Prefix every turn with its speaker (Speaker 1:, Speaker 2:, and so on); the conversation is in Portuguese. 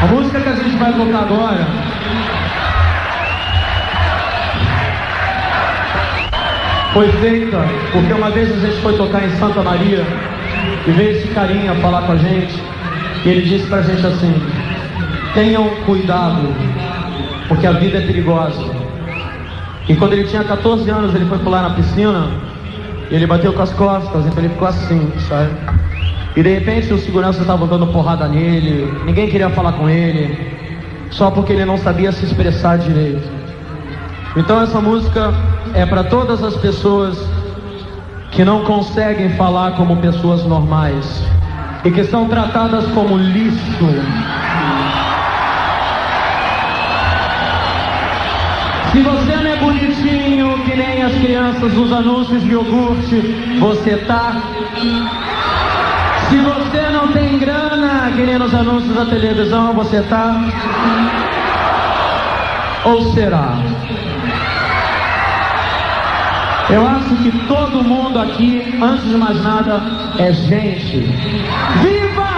Speaker 1: A música que a gente vai tocar agora foi feita porque uma vez a gente foi tocar em Santa Maria e veio esse carinha falar com a gente e ele disse pra gente assim: tenham cuidado, porque a vida é perigosa. E quando ele tinha 14 anos, ele foi pular na piscina e ele bateu com as costas, então ele ficou assim, sabe? E de repente os seguranças estavam dando porrada nele, ninguém queria falar com ele, só porque ele não sabia se expressar direito. Então essa música é para todas as pessoas que não conseguem falar como pessoas normais e que são tratadas como lixo. Se você não é bonitinho que nem as crianças dos anúncios de iogurte, você tá. Se você não tem grana que nem nos anúncios da televisão, você tá. Ou será? Eu acho que todo mundo aqui, antes de mais nada, é gente. Viva!